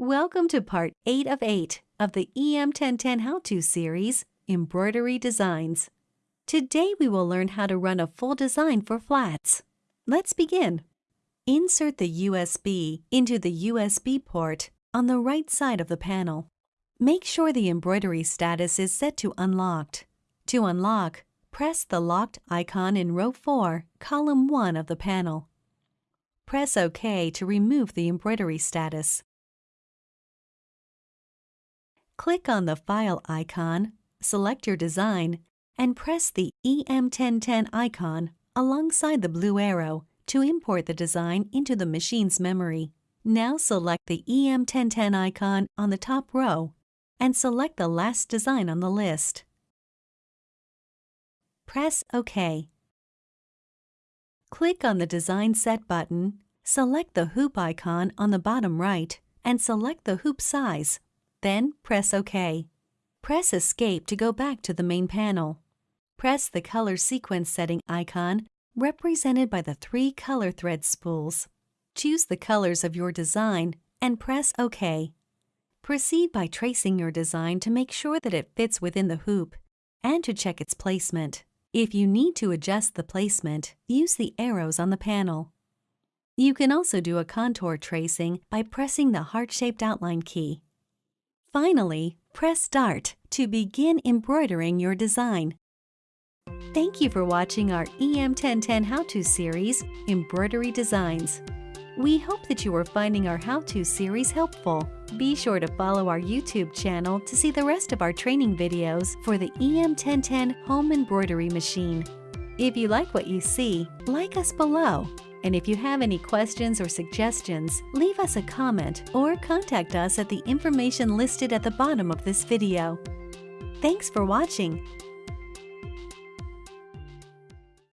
Welcome to part 8 of 8 of the EM1010 How-To series, Embroidery Designs. Today we will learn how to run a full design for flats. Let's begin. Insert the USB into the USB port on the right side of the panel. Make sure the embroidery status is set to Unlocked. To unlock, press the locked icon in row 4, column 1 of the panel. Press OK to remove the embroidery status. Click on the File icon, select your design, and press the EM1010 icon alongside the blue arrow to import the design into the machine's memory. Now select the EM1010 icon on the top row and select the last design on the list. Press OK. Click on the Design Set button, select the hoop icon on the bottom right, and select the hoop size then press OK. Press Escape to go back to the main panel. Press the Color Sequence Setting icon represented by the three color thread spools. Choose the colors of your design and press OK. Proceed by tracing your design to make sure that it fits within the hoop and to check its placement. If you need to adjust the placement, use the arrows on the panel. You can also do a contour tracing by pressing the heart-shaped outline key. Finally, press Start to begin embroidering your design. Thank you for watching our EM1010 How-To series, Embroidery Designs. We hope that you are finding our how-to series helpful. Be sure to follow our YouTube channel to see the rest of our training videos for the EM1010 Home Embroidery Machine. If you like what you see, like us below and if you have any questions or suggestions, leave us a comment or contact us at the information listed at the bottom of this video. Thanks for watching!